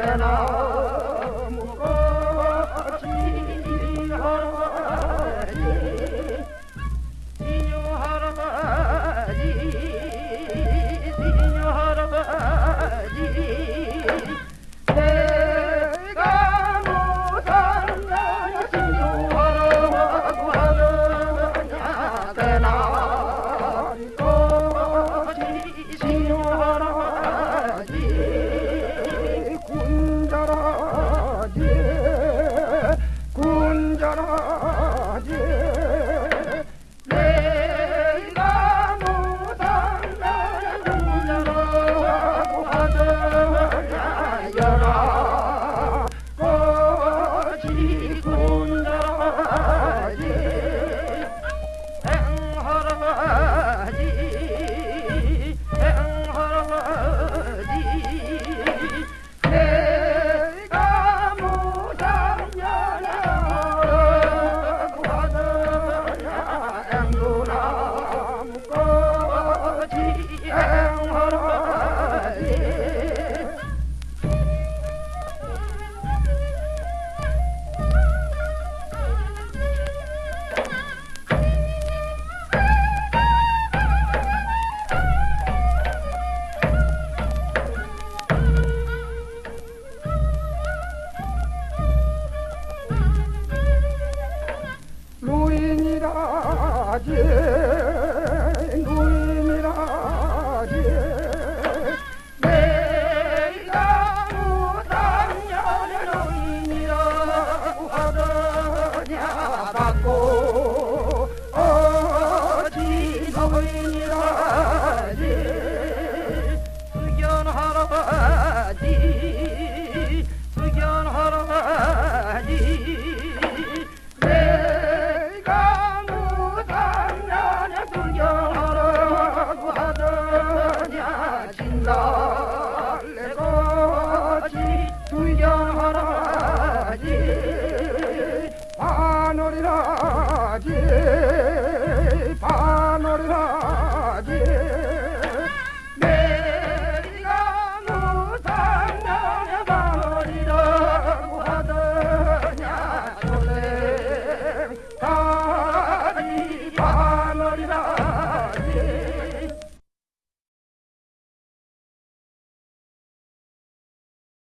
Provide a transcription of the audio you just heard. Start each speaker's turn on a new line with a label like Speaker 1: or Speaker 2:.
Speaker 1: Spinner. 미라지 누이 미라지. 내가 우당년을 누이라고 하더냐 받고